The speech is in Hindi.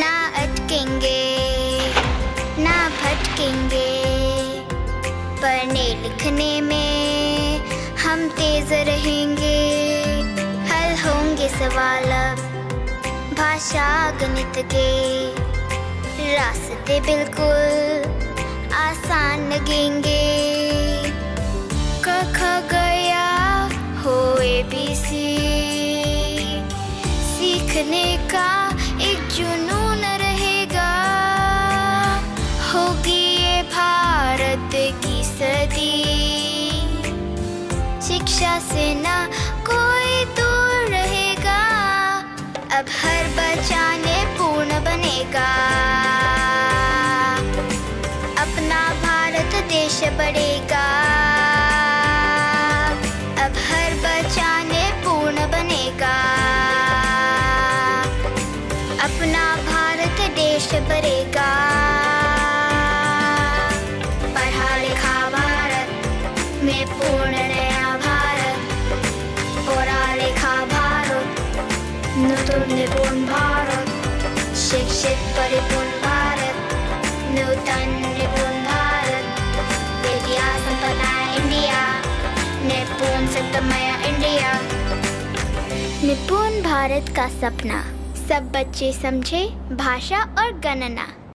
ना अटकेंगे, ना भटकेंगे। पढ़ने लिखने में हम तेज रहेंगे। हल होंगे सवाल भाषा गणित के। रास्ते बिल्कुल आसान लगेंगे। कख गया हो ए बी सी सीखने का एक जो शिक्षा से ना कोई दूर रहेगा। अब हर बचाने पूर्ण बनेगा। अपना भारत देश बढ़ेगा। अब हर बच्चा ने पूर्ण बनेगा। अपना भारत देश में पूर्ण নতুন নিপুণ ভারত শিক্ষিত পরিপূর্ণ भारत नूतन निपुण भारत विद्या संपन्न इंडिया निपुण सप्तमय इंडिया निपुण भारत का सपना सब बच्चे समझे भाषा और गणना